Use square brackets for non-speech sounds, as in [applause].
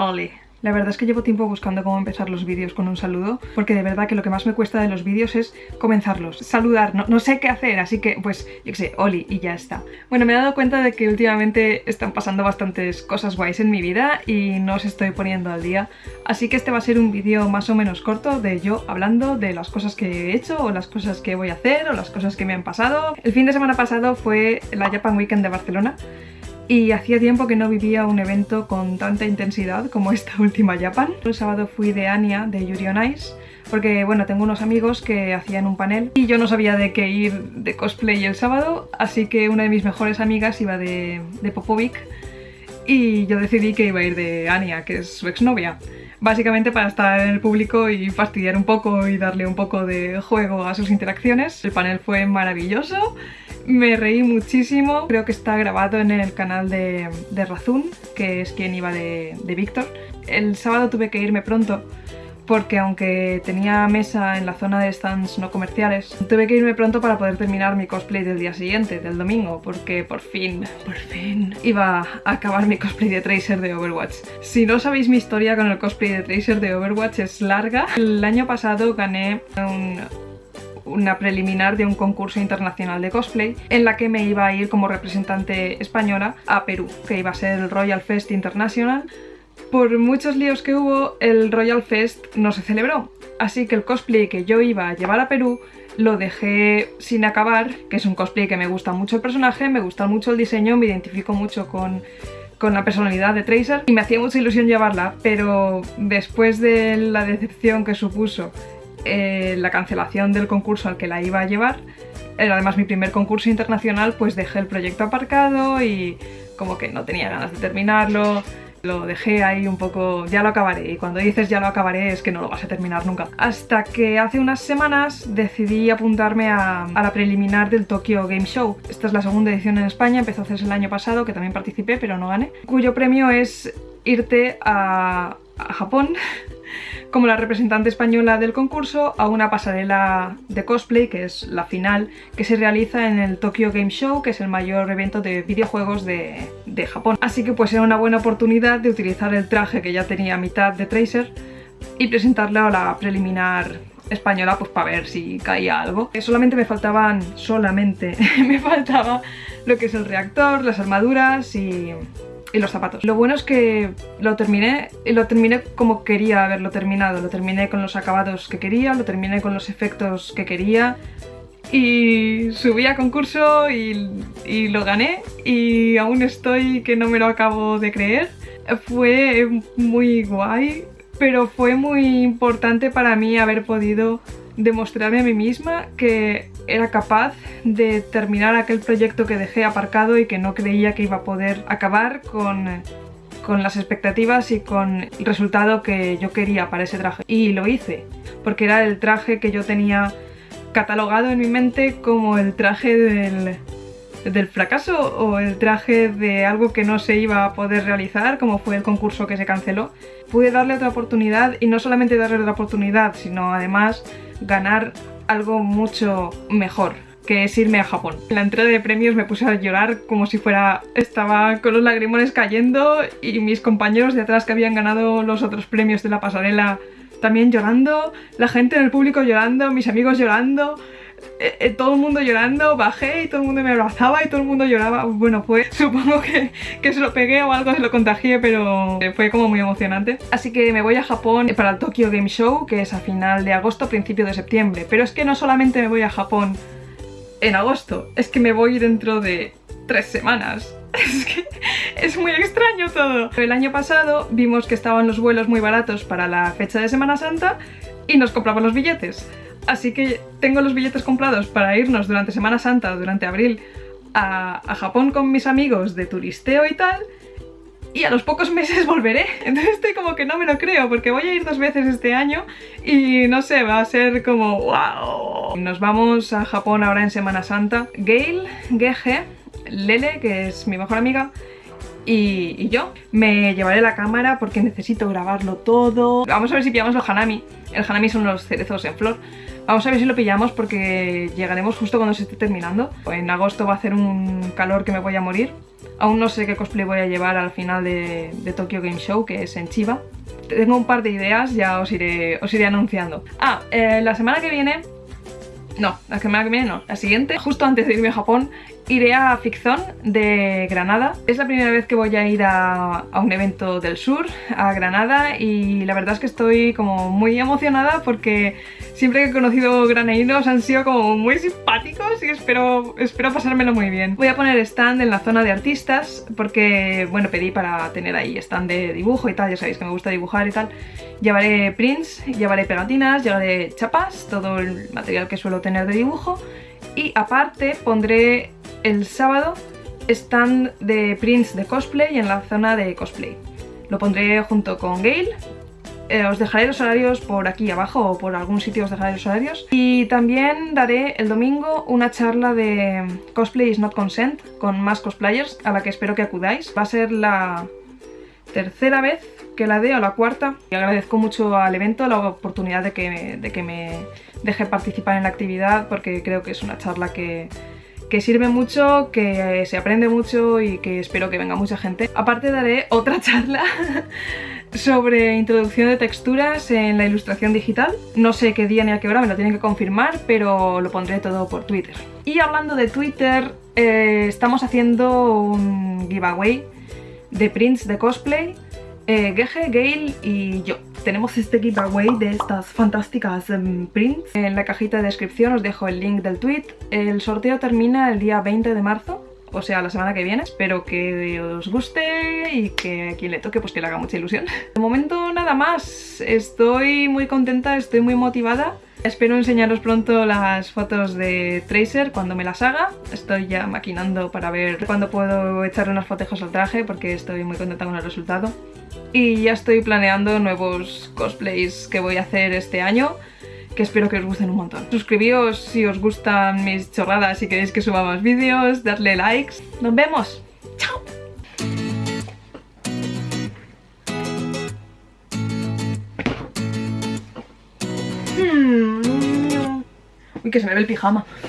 Oli. La verdad es que llevo tiempo buscando cómo empezar los vídeos con un saludo, porque de verdad que lo que más me cuesta de los vídeos es comenzarlos, saludar, no, no sé qué hacer, así que pues, yo qué sé, Oli, y ya está. Bueno, me he dado cuenta de que últimamente están pasando bastantes cosas guays en mi vida y no os estoy poniendo al día, así que este va a ser un vídeo más o menos corto de yo hablando de las cosas que he hecho, o las cosas que voy a hacer, o las cosas que me han pasado. El fin de semana pasado fue la Japan Weekend de Barcelona, y hacía tiempo que no vivía un evento con tanta intensidad como esta [laughs] última Japan. El sábado fui de Anya de Yuri on Ice porque bueno, tengo unos amigos que hacían un panel y yo no sabía de qué ir de cosplay el sábado, así que una de mis mejores amigas iba de, de Popovic y yo decidí que iba a ir de Anya, que es su exnovia. Básicamente para estar en el público y fastidiar un poco y darle un poco de juego a sus interacciones. El panel fue maravilloso me reí muchísimo, creo que está grabado en el canal de, Razun, que es quien iba de, de Víctor. El sábado tuve que irme pronto porque aunque tenía mesa en la zona de stands no comerciales, tuve que irme pronto para poder terminar mi cosplay del día siguiente, del domingo, porque por fin, por fin, iba a acabar mi cosplay de Tracer de Overwatch. Si no sabéis mi historia con el cosplay de Tracer de Overwatch es larga. El año pasado gané un una preliminar de un concurso internacional de cosplay en la que me iba a ir como representante española a Perú, que iba a ser el Royal Fest International. Por muchos líos que hubo, el Royal Fest no se celebró, así que el cosplay que yo iba a llevar a Perú lo dejé sin acabar, que es un cosplay que me gusta mucho el personaje, me gusta mucho el diseño, me identifico mucho con con la personalidad de Tracer y me hacía mucha ilusión llevarla, pero después de la decepción que supuso eh, la cancelación del concurso al que la iba a llevar. Era además mi primer concurso internacional, pues dejé el proyecto aparcado y como que no tenía ganas de terminarlo. Lo dejé ahí un poco, ya lo acabaré, y cuando dices ya lo acabaré es que no lo vas a terminar nunca. Hasta que hace unas semanas decidí apuntarme a, la preliminar del Tokyo Game Show. Esta es la segunda edición en España, empezó a hacerse el año pasado, que también participé, pero no gané. Cuyo premio es irte a, a Japón como la representante española del concurso a una pasarela de cosplay, que es la final, que se realiza en el Tokyo Game Show, que es el mayor evento de videojuegos de, Japón. Así que pues era una buena oportunidad de utilizar el traje que ya tenía mitad de Tracer y presentarlo a la preliminar española pues para ver si caía algo. Solamente me faltaban, solamente [laughs] me faltaba lo que es el reactor, las armaduras y y los zapatos. Lo bueno es que lo terminé y lo terminé como quería haberlo terminado. Lo terminé con los acabados que quería, lo terminé con los efectos que quería y subí a concurso y, y lo gané y aún estoy que no me lo acabo de creer. Fue muy guay, pero fue muy importante para mí haber podido demostrarme a mí misma que era capaz de terminar aquel proyecto que dejé aparcado y que no creía que iba a poder acabar con, con las expectativas y con el resultado que yo quería para ese traje. Y lo hice, porque era el traje que yo tenía catalogado en mi mente como el traje del, del fracaso o el traje de algo que no se iba a poder realizar, como fue el concurso que se canceló. Pude darle otra oportunidad y no solamente darle otra oportunidad, sino además ganar algo mucho mejor que es irme a Japón. En la entrega de premios me puse a llorar como si fuera... Estaba con los lagrimones cayendo y mis compañeros de atrás que habían ganado los otros premios de la pasarela también llorando, la gente en el público llorando, mis amigos llorando, eh, eh, todo el mundo llorando, bajé y todo el mundo me abrazaba y todo el mundo lloraba. Bueno, fue, [laughs] supongo que, que se lo pegué o algo se lo contagié, pero fue como muy emocionante. Así que me voy a Japón para el Tokyo Game Show, que es a final de agosto, principio de septiembre. Pero es que no solamente me voy a Japón en agosto, es que me voy dentro de tres semanas. [laughs] Es que es muy extraño todo. El año pasado vimos que estaban los vuelos muy baratos para la fecha de Semana Santa y nos compramos los billetes. Así que tengo los billetes comprados para irnos durante Semana Santa, durante abril, a, Japón con mis amigos de turisteo y tal, y a los pocos [laughs] meses volveré. Entonces estoy como que no me lo creo, porque voy a ir dos veces este año y no sé, va a ser como wow. Nos vamos a Japón ahora en Semana Santa. Gail, GG, Lele, que es mi mejor amiga, y, yo me llevaré la cámara porque necesito grabarlo todo. Vamos a ver si pillamos el hanami. El hanami son los cerezos en flor Vamos a ver si lo pillamos porque llegaremos justo cuando se esté terminando. En agosto va a hacer un calor que me voy a morir. Aún no sé qué cosplay voy a llevar al final de, Tokyo Game Show, que es en Chiba. Tengo un par de ideas, ya os iré, os iré anunciando. Ah, eh, la semana que viene no, la semana que viene no, la siguiente, justo antes de irme a Japón, iré a Ficción de Granada. Es la primera vez que voy a ir a, un evento del sur, a Granada, y la verdad es que estoy como muy emocionada porque siempre que he conocido granadinos han sido como muy simpáticos y espero, espero pasármelo muy bien. Voy a poner stand en la zona de artistas porque, bueno, pedí para tener ahí stand de dibujo y tal, ya sabéis que me gusta dibujar y tal. Llevaré prints, llevaré pegatinas, llevaré chapas, todo el material que suelo tener de dibujo y aparte pondré el sábado stand de prints de cosplay en la zona de cosplay. Lo pondré junto con Gail. Eh, os dejaré los horarios por aquí abajo o por algún sitio os dejaré los horarios. Y también daré el domingo una charla de Cosplay is not consent con más cosplayers a la que espero que acudáis. Va a ser la tercera vez que la dé o la cuarta. Y agradezco mucho al evento la oportunidad de que, de que me deje participar en la actividad porque creo que es una charla que que sirve mucho, que se aprende mucho y que espero que venga mucha gente. Aparte daré otra [laughs] charla sobre introducción de texturas en la ilustración digital. No sé qué día ni a qué hora, me lo tienen que confirmar, pero lo pondré todo por Twitter. Y hablando de Twitter, eh, estamos haciendo un giveaway de prints de cosplay eh, Gege, Gale y yo. Tenemos este giveaway de estas fantásticas em, prints. En la cajita de descripción os dejo el link del tweet. El sorteo termina el día 20 de marzo o sea, la semana que viene. Espero que os guste y que a quien le toque pues que le haga mucha ilusión. [laughs] De momento nada más, estoy muy contenta, estoy muy motivada. Espero enseñaros pronto las fotos de Tracer cuando me las haga. Estoy ya maquinando para ver cuándo puedo echarle unas fotejos al traje porque estoy muy contenta con el resultado. Y ya estoy planeando nuevos cosplays que voy a hacer este año que espero que os gusten un montón. Suscribíos si os gustan mis chorradas y queréis que suba más vídeos, darle likes. ¡Nos vemos! Que se me ve el pijama.